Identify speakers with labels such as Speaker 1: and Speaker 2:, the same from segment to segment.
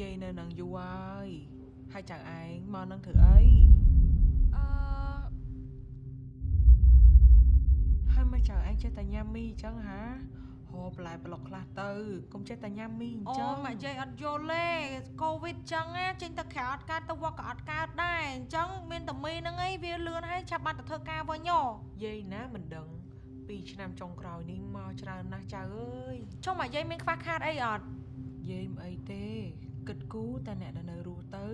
Speaker 1: យាយនៅនឹងយូរហើយហើយចៅឯងមកនឹងធ្វើអី
Speaker 2: អឺ
Speaker 1: ហើយមកចៅឯងចេះតែញ៉ាំមីអញ្ចឹងហាហូបបន្លែប្លុកខ្លះទៅកុំចេះតែញ៉ាំមីអញ្អូចឹង
Speaker 2: ម៉ាក់យាយអត់យល់ទេកូវីដចឹងណាចេញទៅក្រៅអត់កើតទៅវត្តក៏អត់កើតដែរអញ្ចឹងមានតែមីហ្នឹងឯងវាលឿនហើយចាប់បាត់ទៅធ្វើការវិញហ៎
Speaker 1: យាយណាមិនដឹង2 ឆ្នាំចុងក្រោយនេះមកច្រើនណាស់ចៅអើយ
Speaker 2: ចុះម៉ាក់យាយមានខ្វះខាតអីអត់
Speaker 1: យាយមិនអីទេ គិតគូរតែអ្នកដែលនៅរស់ទៅ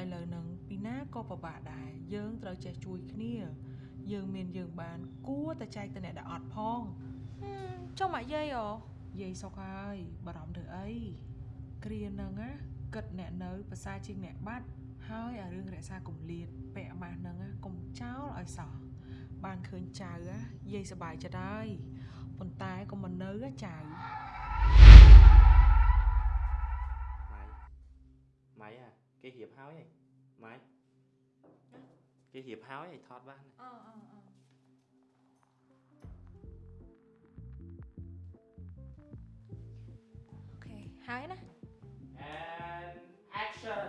Speaker 1: ឥឡូវហ្នឹងពីណាក៏ពិបាកដែរយើងត្រូវចេះជួយគ្នា យើងមានយើងបាន គួរតែចែកទៅអ្នកដែលអត់ផង
Speaker 2: ហឹមចុះម៉ាក់យាយអូ
Speaker 1: យាយសុកហើយបារម្ភធ្វើអីគ្រាហ្នឹងណាគិតអ្នកនៅភាសាជាងអ្នកបាត់ហើយអារឿងរក្សាគម្លាតពាក់ម៉ាស់ហ្នឹងណាកុំចោលឲ្យសោះ បានឃើញចៅណាយាយសប្បាយចិត្តហើយប៉ុន្តែកុំមកនៅណាចៅ
Speaker 3: ម៉ៃម៉ៃអាគេរៀបហើយហីម៉ៃគេរៀបហើយហីថតបាន
Speaker 2: អឺអឺអឺអូខេហើយណា
Speaker 3: and action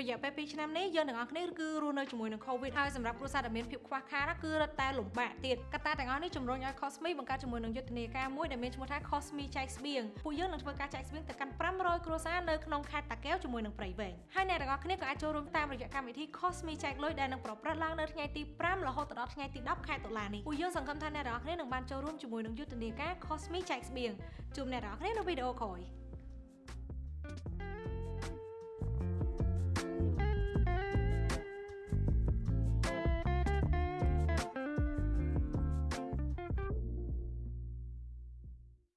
Speaker 2: រយៈពេល2ឆ្នាំនេះយើងទាំងអស់គ្នាគឺរស់នៅជាមួយនឹង COVID ហើយសម្រាប់គ្រួសារដែលមានភាពខ្វះខាតណាគឺរឹតតែលំបាកទៀតកត្តាទាំងអស់នេះជំរុញឲ្យ Cosme បង្កើតជាមួយនឹងយុទ្ធនាការមួយដែលមានឈ្មោះថា Cosme ចែកស្បៀងពួកយើងនឹងធ្វើការចែកស្បៀងទៅកាន់500គ្រួសារនៅក្នុងខេត្តតាកែវជាមួយនឹងព្រៃវែងហើយអ្នកទាំងអស់គ្នាក៏អាចចូលរួមតាមរយៈកម្មវិធី Cosme ចែកលុយដែលនឹងប្រព្រឹត្តឡើងនៅថ្ងៃទី5រហូតដល់ថ្ងៃទី10ខែតុលានេះពួកយើងសង្ឃឹមថាអ្នកទាំងអស់គ្នានឹងបានចូលរួមជាមួយនឹងយុទ្ធនាការ Cosme ចែកស្បៀងជួបអ្នកទាំងអស់គ្នានៅវីដេអូក្រោយ